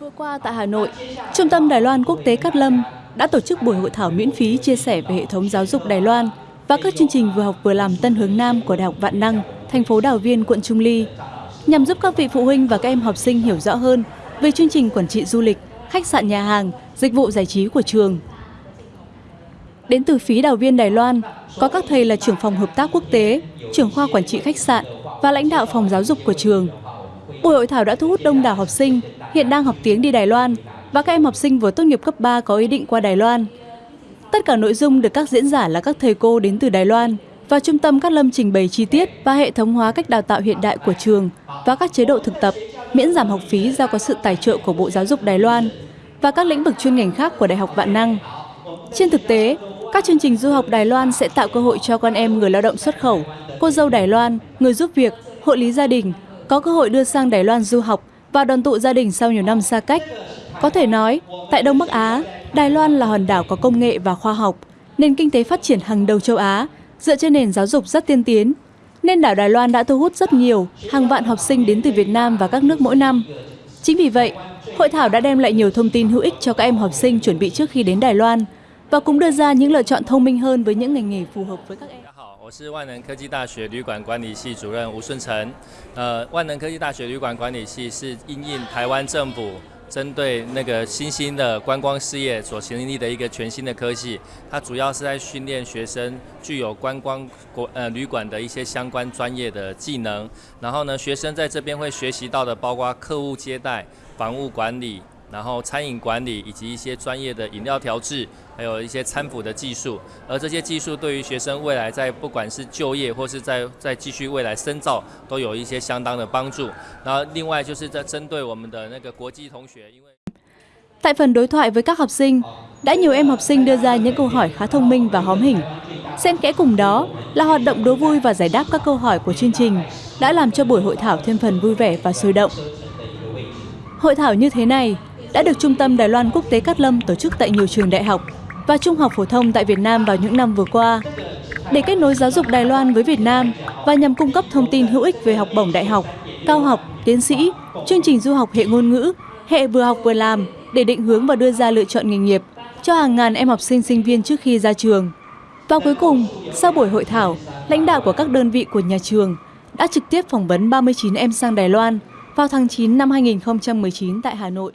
Vừa qua tại Hà Nội, Trung tâm Đài Loan Quốc tế Cát Lâm đã tổ chức buổi hội thảo miễn phí chia sẻ về hệ thống giáo dục Đài Loan và các chương trình vừa học vừa làm Tân Hướng Nam của Đại học Vạn Năng, thành phố Đào Viên, quận Trung Ly, nhằm giúp các vị phụ huynh và các em học sinh hiểu rõ hơn về chương trình quản trị du lịch, khách sạn nhà hàng, dịch vụ giải trí của trường. Đến từ phí Đào Viên Đài Loan, có các thầy là trưởng phòng hợp tác quốc tế, trưởng khoa quản trị khách sạn và lãnh đạo phòng giáo dục của trường. Buổi hội thảo đã thu hút đông đảo học sinh hiện đang học tiếng đi Đài Loan và các em học sinh vừa tốt nghiệp cấp 3 có ý định qua Đài Loan. Tất cả nội dung được các diễn giả là các thầy cô đến từ Đài Loan và Trung tâm các Lâm trình bày chi tiết và hệ thống hóa cách đào tạo hiện đại của trường và các chế độ thực tập, miễn giảm học phí do có sự tài trợ của Bộ Giáo dục Đài Loan và các lĩnh vực chuyên ngành khác của Đại học Vạn Năng. Trên thực tế, các chương trình du học Đài Loan sẽ tạo cơ hội cho con em người lao động xuất khẩu, cô dâu Đài Loan, người giúp việc, hộ lý gia đình có cơ hội đưa sang Đài Loan du học và đoàn tụ gia đình sau nhiều năm xa cách. Có thể nói, tại Đông Bắc Á, Đài Loan là hòn đảo có công nghệ và khoa học, nền kinh tế phát triển hàng đầu châu Á, dựa trên nền giáo dục rất tiên tiến. Nên đảo Đài Loan đã thu hút rất nhiều, hàng vạn học sinh đến từ Việt Nam và các nước mỗi năm. Chính vì vậy, hội thảo đã đem lại nhiều thông tin hữu ích cho các em học sinh chuẩn bị trước khi đến Đài Loan và cũng đưa ra những lựa chọn thông minh hơn với những ngành nghề phù hợp với các em. 我是万能科技大学旅馆管理系主任吴顺成。呃，万能科技大学旅馆管理系是因应台湾政府针对那个新兴的观光事业所成立的一个全新的科技。它主要是在训练学生具有观光国呃旅馆的一些相关专业的技能。然后呢，学生在这边会学习到的包括客户接待、房屋管理。然后餐饮管理以及一些专业的饮料调制，还有一些餐辅的技术，而这些技术对于学生未来在不管是就业或是在在继续未来深造，都有一些相当的帮助。然后另外就是在针对我们的那个国际同学，因为 Tại phần đối thoại với các học sinh, đã nhiều em học sinh đưa ra những câu hỏi khá thông minh và hóm hình. Xen kẽ cùng đó là hoạt động đố vui và giải đáp các câu hỏi của chương trình đã làm cho buổi hội thảo thêm phần vui vẻ và sôi động. Hội thảo như thế này đã được Trung tâm Đài Loan Quốc tế Cát Lâm tổ chức tại nhiều trường đại học và trung học phổ thông tại Việt Nam vào những năm vừa qua. Để kết nối giáo dục Đài Loan với Việt Nam và nhằm cung cấp thông tin hữu ích về học bổng đại học, cao học, tiến sĩ, chương trình du học hệ ngôn ngữ, hệ vừa học vừa làm để định hướng và đưa ra lựa chọn nghề nghiệp cho hàng ngàn em học sinh sinh viên trước khi ra trường. Và cuối cùng, sau buổi hội thảo, lãnh đạo của các đơn vị của nhà trường đã trực tiếp phỏng vấn 39 em sang Đài Loan vào tháng 9 năm 2019 tại Hà Nội.